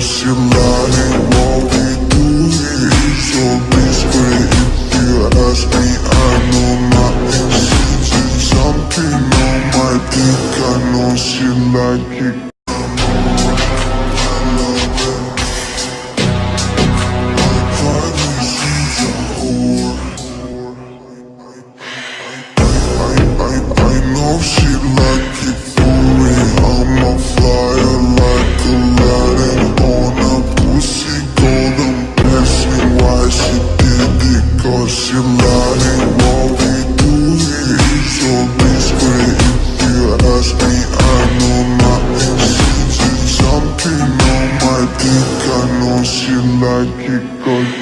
Посилали молитвы и все быстро If you ask me, I know my existence Something on my dick, I know she like it I, I, I know she like lying. What we do so. If you ask me, I know something on my dick. I know she like it